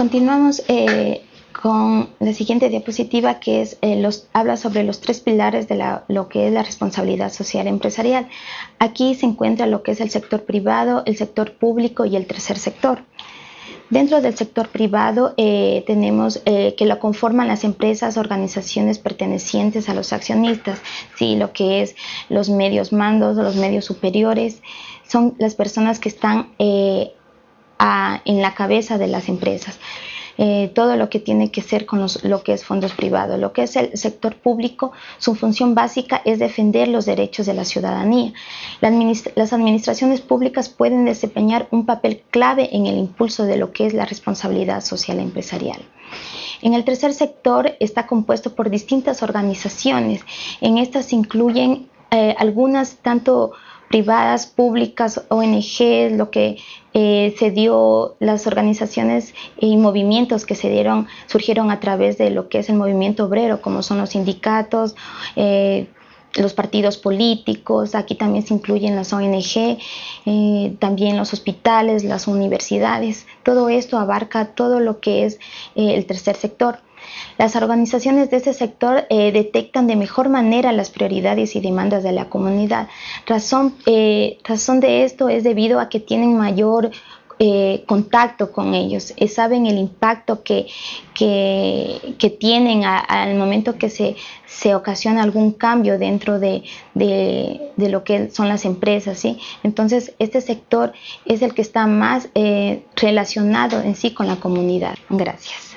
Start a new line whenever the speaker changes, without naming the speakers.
Continuamos eh, con la siguiente diapositiva que es, eh, habla sobre los tres pilares de lo que es la responsabilidad social empresarial. Aquí se encuentra lo que es el sector privado, el sector público y el tercer sector. Dentro del sector privado eh, tenemos eh, que lo conforman las empresas, organizaciones pertenecientes a los accionistas, ¿sí? lo que es los medios mandos, los medios superiores, son las personas que están en la cabeza de las empresas. Eh, todo lo que tiene que ser con lo que es fondos privados. Lo que es el sector público, su función básica es defender los derechos de la ciudadanía. las administraciones públicas pueden desempeñar un papel clave en el impulso de lo que es la responsabilidad social empresarial. En el tercer sector está compuesto por distintas organizaciones. En estas incluyen eh, algunas tanto privadas, públicas, ONG, lo que eh, se dio, las organizaciones y movimientos que se dieron, surgieron a través de lo que es el movimiento obrero, como son los sindicatos, eh, los partidos políticos, aquí también se incluyen las ONG, eh, también los hospitales, las universidades, todo esto abarca todo lo que es el tercer sector. Las organizaciones de este sector eh, detectan de mejor manera las prioridades y demandas de la comunidad. Razón, eh, razón de esto es debido a que tienen mayor eh, contacto con ellos, saben el impacto que, que, tienen al momento que se, se, ocasiona algún cambio dentro de, de, de, lo que son las empresas. ¿sí? Entonces, este sector es el que está más relacionado en sí con la comunidad. Gracias.